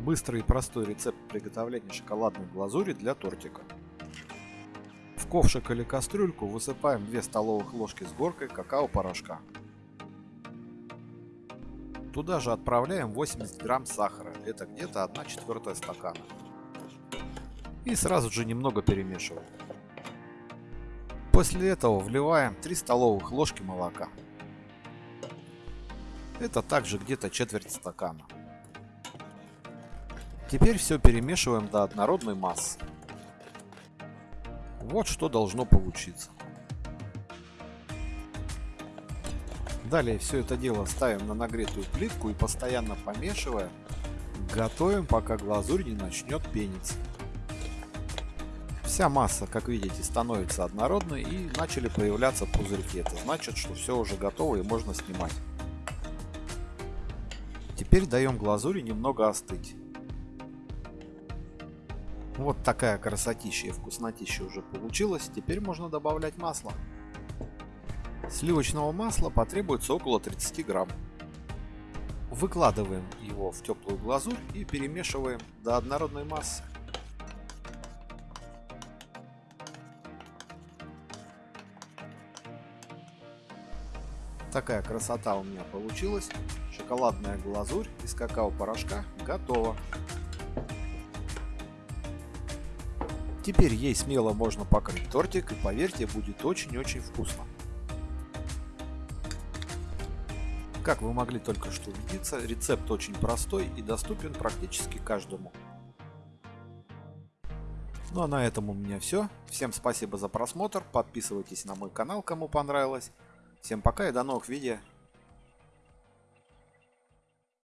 Быстрый и простой рецепт приготовления шоколадной глазури для тортика. В ковшик или кастрюльку высыпаем 2 столовых ложки с горкой какао-порошка. Туда же отправляем 80 грамм сахара, это где-то 1 четвертая стакана. И сразу же немного перемешиваем. После этого вливаем 3 столовых ложки молока. Это также где-то четверть стакана. Теперь все перемешиваем до однородной массы. Вот что должно получиться. Далее все это дело ставим на нагретую плитку и постоянно помешивая, готовим пока глазурь не начнет пениться. Вся масса, как видите, становится однородной и начали появляться пузырьки. Это значит, что все уже готово и можно снимать. Теперь даем глазури немного остыть. Вот такая красотища и вкуснотища уже получилась. Теперь можно добавлять масло. Сливочного масла потребуется около 30 грамм. Выкладываем его в теплую глазурь и перемешиваем до однородной массы. Такая красота у меня получилась. Шоколадная глазурь из какао-порошка готова. Теперь ей смело можно покрыть тортик и поверьте, будет очень-очень вкусно. Как вы могли только что убедиться, рецепт очень простой и доступен практически каждому. Ну а на этом у меня все. Всем спасибо за просмотр, подписывайтесь на мой канал, кому понравилось. Всем пока и до новых видео.